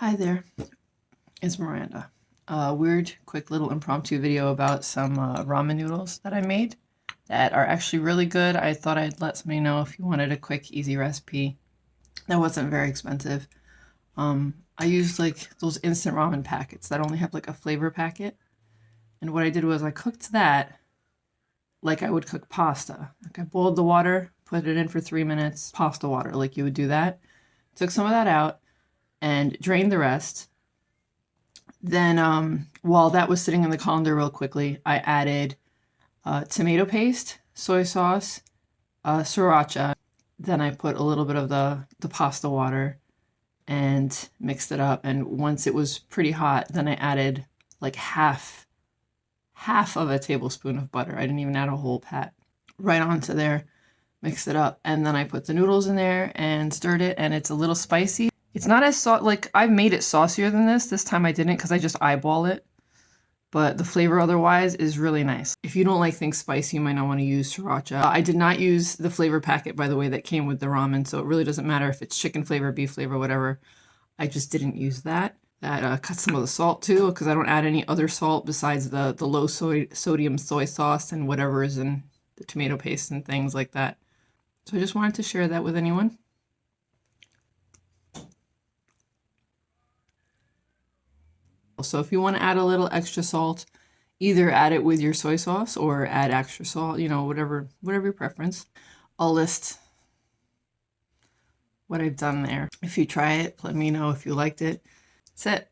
Hi there, it's Miranda. A weird, quick little impromptu video about some uh, ramen noodles that I made that are actually really good. I thought I'd let somebody know if you wanted a quick, easy recipe that wasn't very expensive. Um, I used like those instant ramen packets that only have like a flavor packet. And what I did was I cooked that like I would cook pasta. Like I boiled the water, put it in for three minutes, pasta water, like you would do that. Took some of that out and drained the rest. Then um, while that was sitting in the colander real quickly, I added uh, tomato paste, soy sauce, uh, sriracha. Then I put a little bit of the, the pasta water and mixed it up. And once it was pretty hot, then I added like half, half of a tablespoon of butter. I didn't even add a whole pat right onto there, mixed it up. And then I put the noodles in there and stirred it and it's a little spicy. It's not as so like I've made it saucier than this. This time I didn't because I just eyeball it. But the flavor otherwise is really nice. If you don't like things spicy, you might not want to use sriracha. I did not use the flavor packet, by the way, that came with the ramen. So it really doesn't matter if it's chicken flavor, beef flavor, whatever. I just didn't use that. That uh, cut some of the salt too, because I don't add any other salt besides the, the low soy, sodium soy sauce and whatever is in the tomato paste and things like that. So I just wanted to share that with anyone. So if you want to add a little extra salt, either add it with your soy sauce or add extra salt, you know, whatever, whatever your preference. I'll list what I've done there. If you try it, let me know if you liked it. That's it.